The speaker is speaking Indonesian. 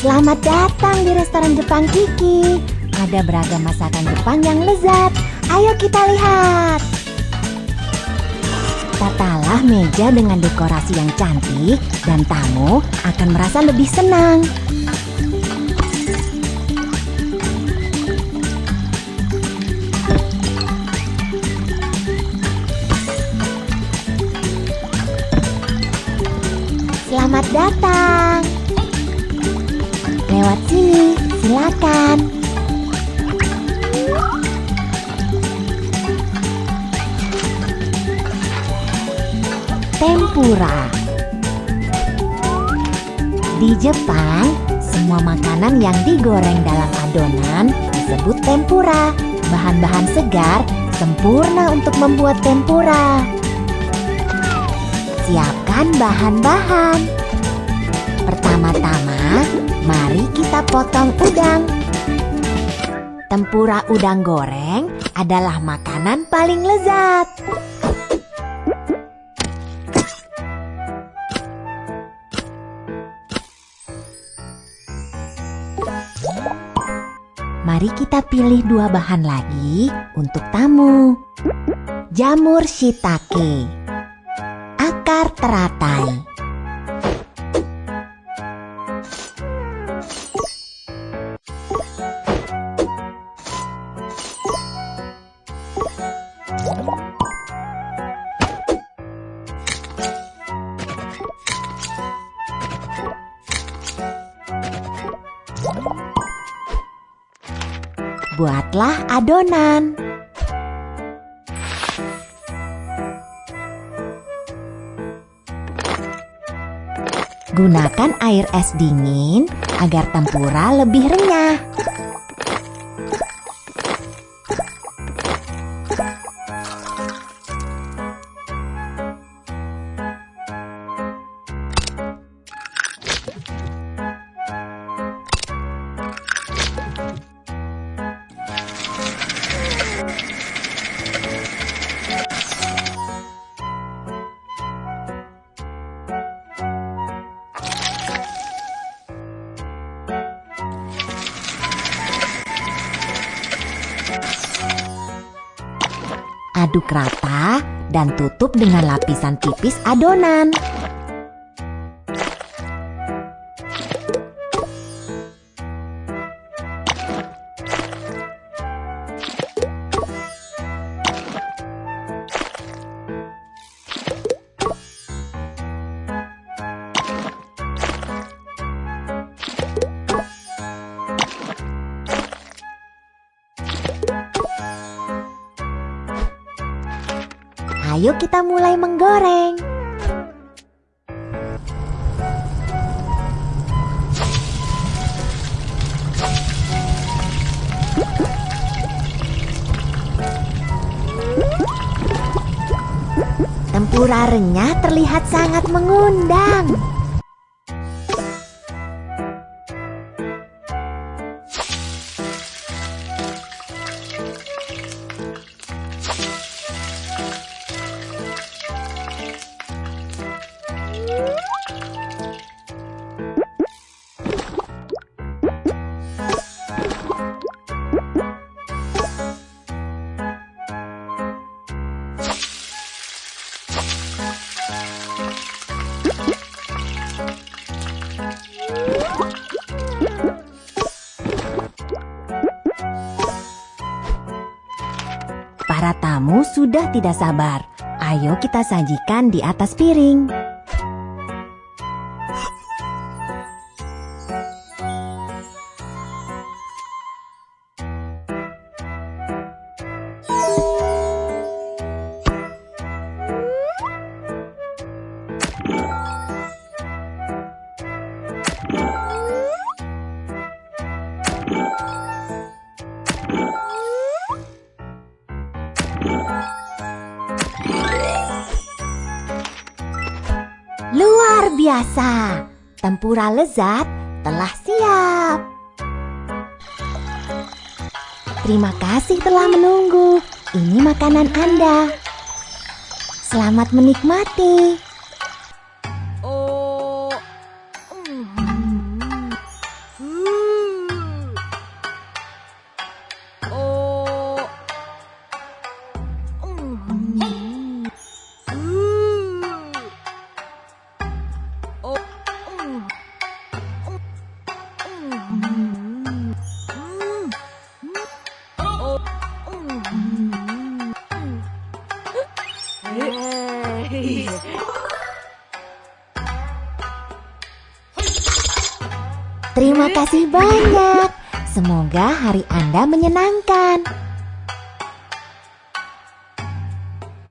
Selamat datang di restoran Jepang Kiki. Ada beragam masakan Jepang yang lezat. Ayo kita lihat. Tatalah meja dengan dekorasi yang cantik dan tamu akan merasa lebih senang. Selamat datang. Lewat sini, silakan. Tempura. Di Jepang, semua makanan yang digoreng dalam adonan disebut tempura. Bahan-bahan segar sempurna untuk membuat tempura. Siapkan bahan-bahan. Pertama-tama, mari kita potong udang. Tempura udang goreng adalah makanan paling lezat. Mari kita pilih dua bahan lagi untuk tamu. Jamur shiitake akar teratai. Buatlah adonan. Gunakan air es dingin agar tempura lebih renyah. Aduk rata dan tutup dengan lapisan tipis adonan. Ayo kita mulai menggoreng. Tempura renyah terlihat sangat mengundang. Para tamu sudah tidak sabar. Ayo kita sajikan di atas piring. Biasa, tempura lezat telah siap. Terima kasih telah menunggu. Ini makanan Anda. Selamat menikmati. Terima kasih banyak. Semoga hari Anda menyenangkan.